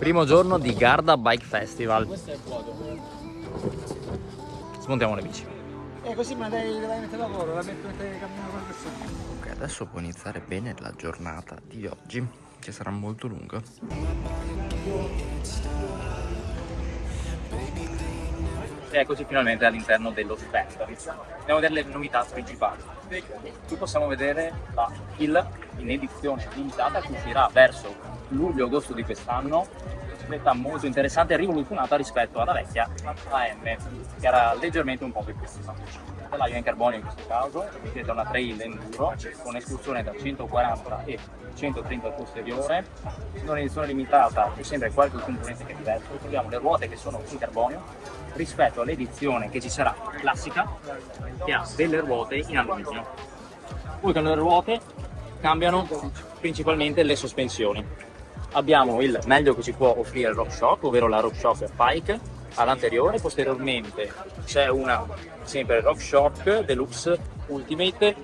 Primo giorno di Garda Bike Festival. Questo è vuoto. Smontiamo le bici. E così me la la mettere a lavoro, la metto mentre cammino con persona. Ok, adesso può iniziare bene la giornata di oggi, che sarà molto lunga. E eccoci finalmente all'interno dello stand. Andiamo a vedere le novità principali. Qui possiamo vedere la Hill in edizione limitata che uscirà verso luglio-agosto di quest'anno. Bicicletta molto interessante e rivoluzionata rispetto alla vecchia AM, che era leggermente un po' più piccola. Telaio in carbonio in questo caso, bicicletta una trail enduro con escursione da 140 e 130 al posteriore, in un'edizione limitata c'è sempre qualche componente che è diverso, troviamo le ruote che sono in carbonio rispetto all'edizione che ci sarà classica che ha delle ruote in alluminio. Poi con le ruote cambiano principalmente le sospensioni. Abbiamo il meglio che ci può offrire il RockShox, ovvero la RockShox Pike all'anteriore, posteriormente c'è una sempre RockShox Deluxe Ultimate,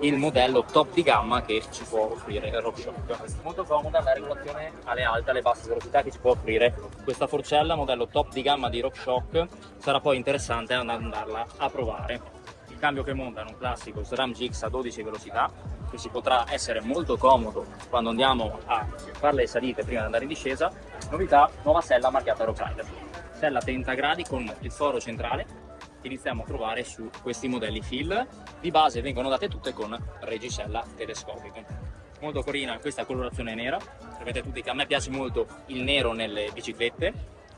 il modello top di gamma che ci può offrire il RockShox. Molto comoda la regolazione alle alte e alle basse velocità che ci può offrire questa forcella, modello top di gamma di RockShox, sarà poi interessante andarla a provare. Il cambio che monta è un classico SRAM GX a 12 velocità, che si potrà essere molto comodo quando andiamo a fare le salite prima di andare in discesa. Novità, nuova sella marchiata Rock Rider. Sella 30 gradi con il foro centrale iniziamo a trovare su questi modelli fill. Di base vengono date tutte con regisella telescopica. Molto carina questa colorazione nera, sapete tutti che a me piace molto il nero nelle biciclette,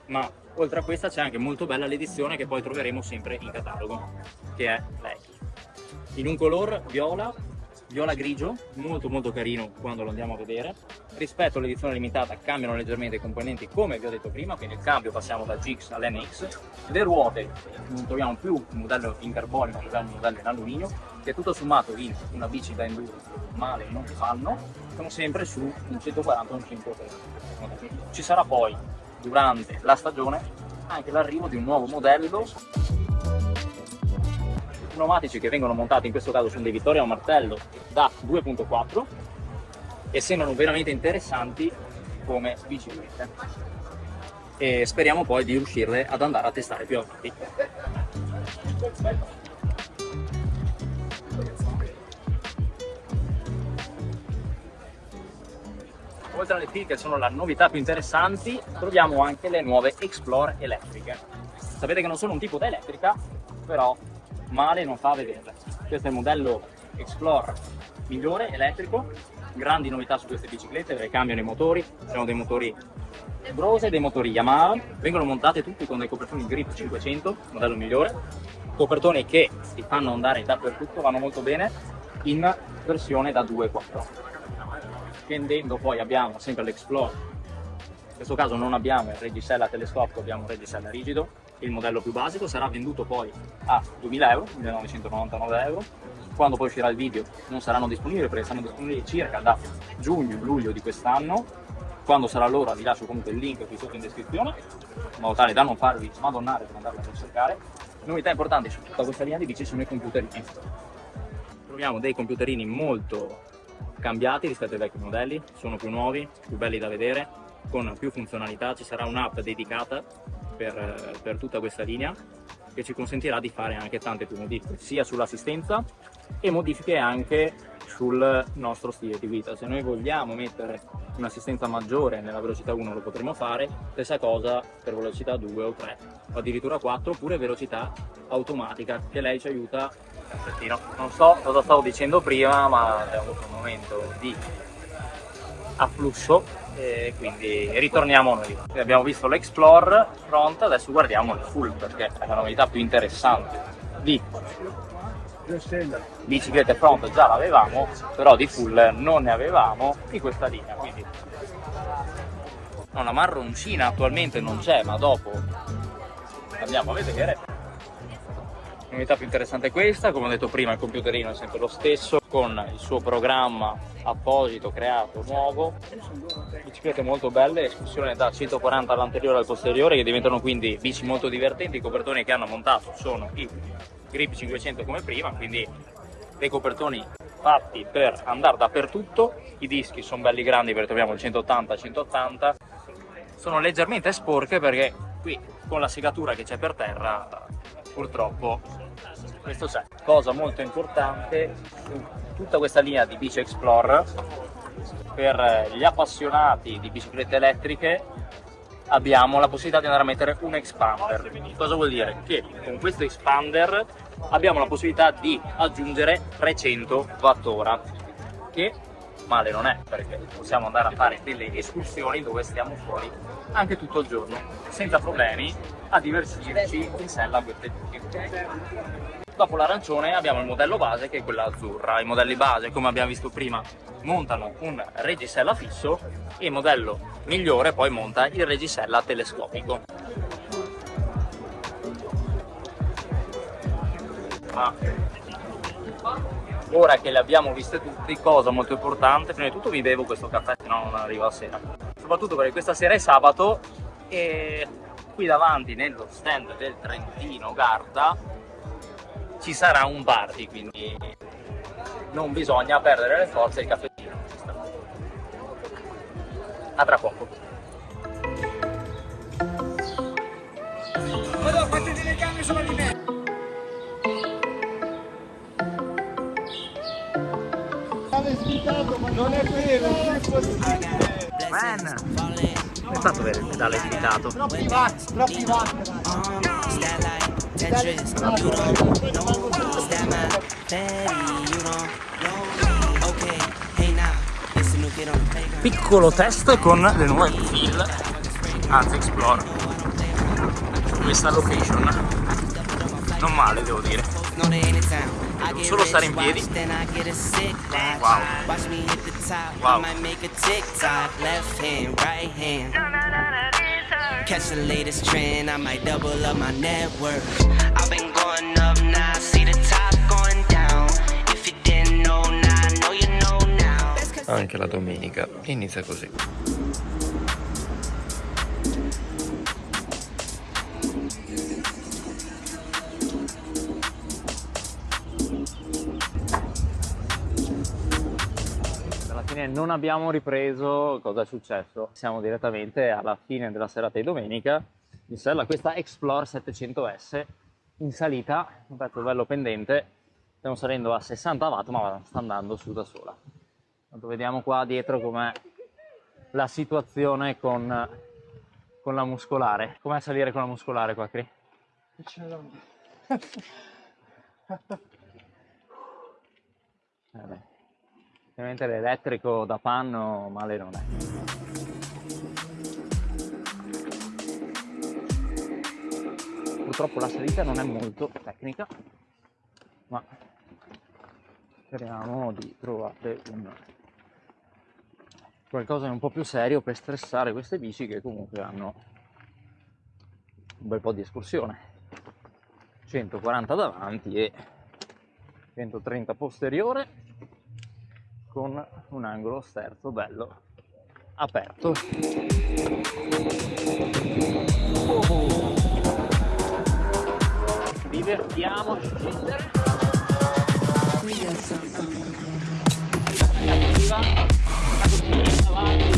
ma oltre a questa c'è anche molto bella l'edizione che poi troveremo sempre in catalogo, che è lei. In un color viola viola grigio, molto molto carino quando lo andiamo a vedere. Rispetto all'edizione limitata cambiano leggermente i componenti come vi ho detto prima, quindi il cambio passiamo da GX all'NX. Le ruote non troviamo più un modello in carbonio, ma troviamo un modello in alluminio, che tutto sommato in una bici da enduro male non fanno, sono sempre su un 140 o un 130. Ci sarà poi durante la stagione anche l'arrivo di un nuovo modello pneumatici che vengono montati in questo caso sono dei Vittoria Martello da 2.4 e sembrano veramente interessanti come biciclette e speriamo poi di riuscirle ad andare a testare più avanti. Oltre alle P che sono la novità più interessanti, troviamo anche le nuove Explore elettriche. Sapete che non sono un tipo da elettrica, però male non fa a vederle. Questo è il modello Explorer migliore, elettrico, grandi novità su queste biciclette perché cambiano i motori, sono dei motori Brose e dei motori Yamaha, vengono montate tutti con dei copertoni Grip 500, modello migliore, copertoni che si fanno andare dappertutto, vanno molto bene, in versione da 2.4. Scendendo poi abbiamo sempre l'Explorer, in questo caso non abbiamo il reggisella telescopico, abbiamo un reggisella rigido, il modello più basico sarà venduto poi a 2000 euro, 1999 euro. Quando poi uscirà il video non saranno disponibili perché saranno disponibili circa da giugno-luglio di quest'anno. Quando sarà l'ora vi lascio comunque il link qui sotto in descrizione, in modo tale da non farvi madonnare per andarla a ricercare. Novità importanti su tutta questa linea di bici sono i computerini. Troviamo dei computerini molto cambiati rispetto ai vecchi modelli, sono più nuovi, più belli da vedere, con più funzionalità, ci sarà un'app dedicata per, per tutta questa linea che ci consentirà di fare anche tante più modifiche sia sull'assistenza e modifiche anche sul nostro stile di guida. Se noi vogliamo mettere un'assistenza maggiore nella velocità 1 lo potremo fare, stessa cosa per velocità 2 o 3 o addirittura 4 oppure velocità automatica che lei ci aiuta. Non so cosa stavo dicendo prima ma abbiamo avuto un momento di afflusso e quindi ritorniamo noi. Abbiamo visto l'Explore front, adesso guardiamo il full perché è la novità più interessante di biciclette front già l'avevamo, però di full non ne avevamo di questa linea, quindi la marroncina attualmente non c'è, ma dopo andiamo a vedere L'unità più interessante è questa, come ho detto prima il computerino è sempre lo stesso, con il suo programma apposito, creato, nuovo. Biciclette molto belle, escursione da 140 all'anteriore al posteriore che diventano quindi bici molto divertenti. I copertoni che hanno montato sono i Grip 500 come prima, quindi dei copertoni fatti per andare dappertutto. I dischi sono belli grandi perché troviamo il 180-180 sono leggermente sporche perché qui con la segatura che c'è per terra purtroppo questo c'è. Cosa molto importante, tutta questa linea di Bici Explorer per gli appassionati di biciclette elettriche abbiamo la possibilità di andare a mettere un expander. Cosa vuol dire? Che con questo expander abbiamo la possibilità di aggiungere 300 Wh che male non è perché possiamo andare a fare delle escursioni dove stiamo fuori anche tutto il giorno senza problemi a divertirci in sella a queste bici. Dopo l'arancione abbiamo il modello base che è quella azzurra. I modelli base, come abbiamo visto prima, montano un reggisella fisso e il modello migliore poi monta il reggisella telescopico. Ma ora che le abbiamo viste tutte, cosa molto importante, prima di tutto vi bevo questo caffè, se no non arrivo a sera. Soprattutto perché questa sera è sabato e qui davanti nello stand del Trentino Garda ci sarà un party, quindi non bisogna perdere le forze il caffettino. A tra poco. Vado, fate delle gambe solo di me. Non è vero, non è possibile. Man! È stato vero il pedale svitato. Troppi watt, troppi watt. Tetris, you don't know that my daddy, you don't know Okay, hey now, listen to get on the playground Piccolo test con le nuove Feel, anzi Explore. Questa location. Non male devo dire. Devo solo stare in piedi. Wow. Wow. Catch the latest trend, I might double up my network. I've been going up now, see the top going down. If you didn't know now, know you know now. Anche la domenica inizia così. Non abbiamo ripreso cosa è successo. Siamo direttamente alla fine della serata di domenica in sella questa Explore 700S in salita, un pezzo bello pendente, stiamo salendo a 60 watt ma sta andando su da sola. Tanto vediamo qua dietro com'è la situazione con, con la muscolare. Com'è salire con la muscolare qua, Cri? Vabbè. Ovviamente l'elettrico da panno male non è. Purtroppo la salita non è molto tecnica, ma speriamo di trovare un qualcosa di un po' più serio per stressare queste bici che comunque hanno un bel po' di escursione 140 davanti e 130 posteriore con un angolo sterzo bello aperto. Divertiamoci. Attiva,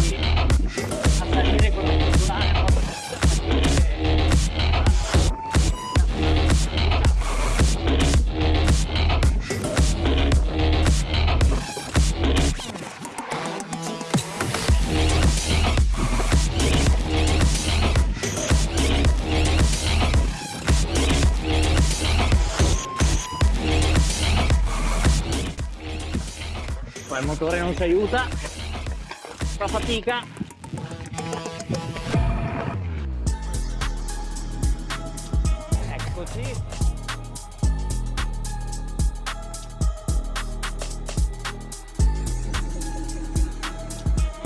il motore non ci aiuta. Fa fatica. Eccoci.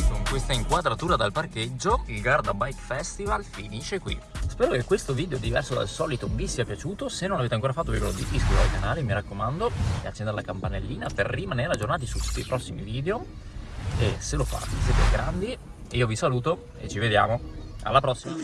Con questa inquadratura dal parcheggio il Garda Bike Festival finisce qui Spero che questo video diverso dal solito vi sia piaciuto, se non l'avete ancora fatto vi ricordo di iscrivervi al canale, mi raccomando, e accendere la campanellina per rimanere aggiornati su tutti i prossimi video. E se lo fate siete grandi, io vi saluto e ci vediamo. Alla prossima!